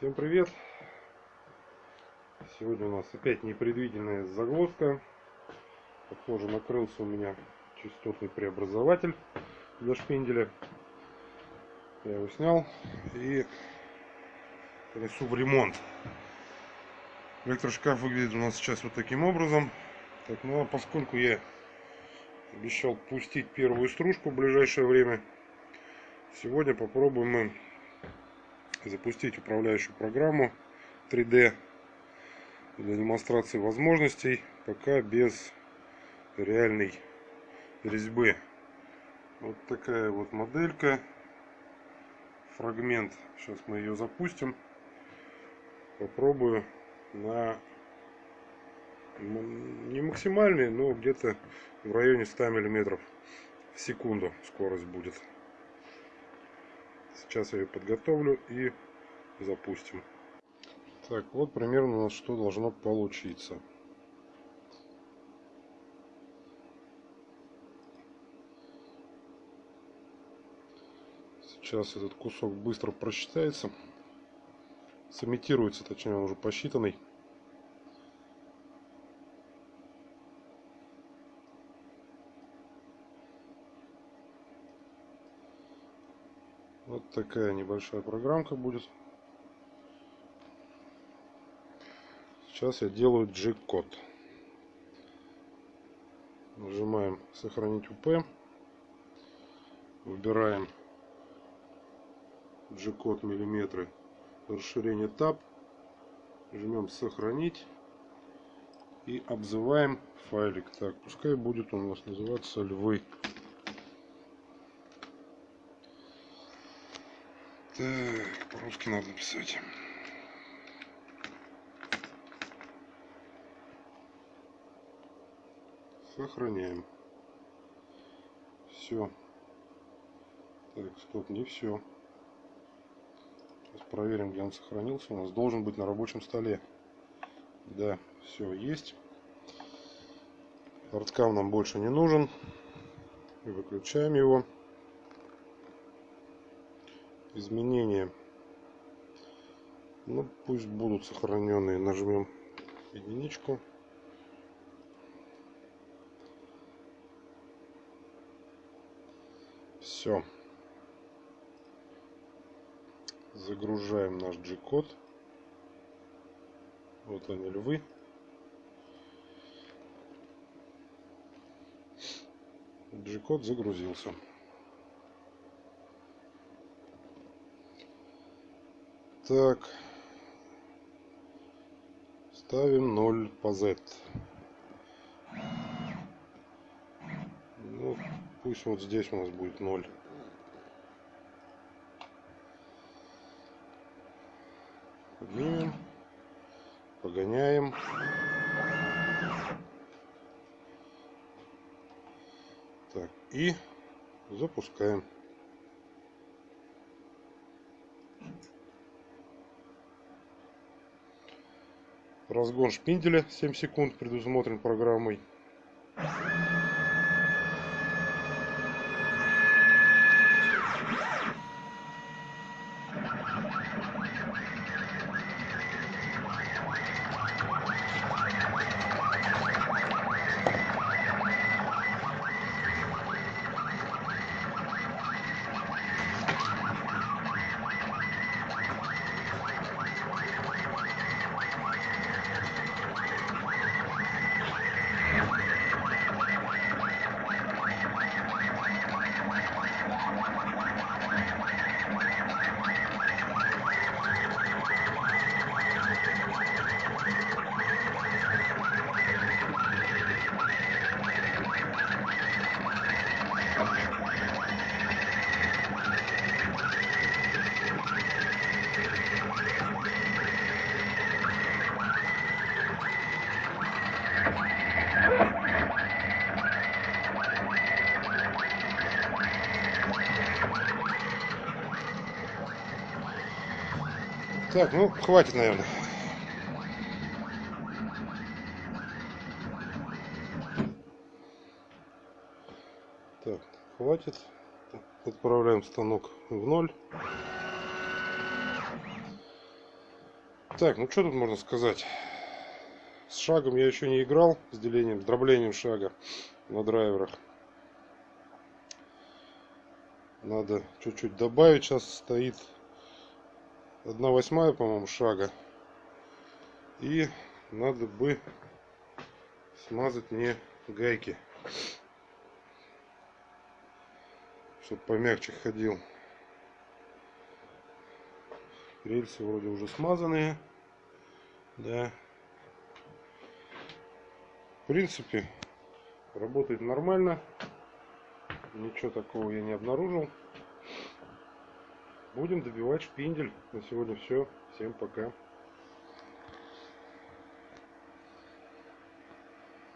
Всем привет! Сегодня у нас опять непредвиденная загвоздка. Похоже, накрылся у меня частотный преобразователь для шпинделя. Я его снял и несу в ремонт. Электрошкаф выглядит у нас сейчас вот таким образом. Так, ну а поскольку я обещал пустить первую стружку в ближайшее время, сегодня попробуем мы запустить управляющую программу 3D для демонстрации возможностей, пока без реальной резьбы. Вот такая вот моделька, фрагмент. Сейчас мы ее запустим. Попробую на не максимальный, но где-то в районе 100 миллиметров в секунду скорость будет. Сейчас я ее подготовлю и запустим. Так, вот примерно у нас что должно получиться. Сейчас этот кусок быстро просчитается. Сымитируется, точнее он уже посчитанный. Вот такая небольшая программка будет. Сейчас я делаю G-код. Нажимаем сохранить УП. Выбираем G-код миллиметры. Расширение Tab. Жмем сохранить. И обзываем файлик. Так, пускай будет у нас называться львы. Так, по-русски надо писать. Сохраняем. Все. Так, стоп, не все. Сейчас проверим, где он сохранился. У нас должен быть на рабочем столе. Да, все есть. Арткам нам больше не нужен. Выключаем его изменения. Ну пусть будут сохраненные. Нажмем единичку. Все загружаем наш G-код. Вот они львы. G-код загрузился Так. Ставим 0 по Z. Ну, пусть вот здесь у нас будет 0. Поднимем. Погоняем. Так, и запускаем. Разгон шпинделя 7 секунд предусмотрен программой. Так, ну хватит, наверное. Так, хватит. Отправляем станок в ноль. Так, ну что тут можно сказать? С шагом я еще не играл, с делением, с дроблением шага на драйверах. Надо чуть-чуть добавить. Сейчас стоит 1 восьмая, по-моему, шага. И надо бы смазать мне гайки. Чтобы помягче ходил. Рельсы вроде уже смазанные. Да. В принципе, работает нормально. Ничего такого я не обнаружил. Будем добивать шпиндель. На сегодня все. Всем пока.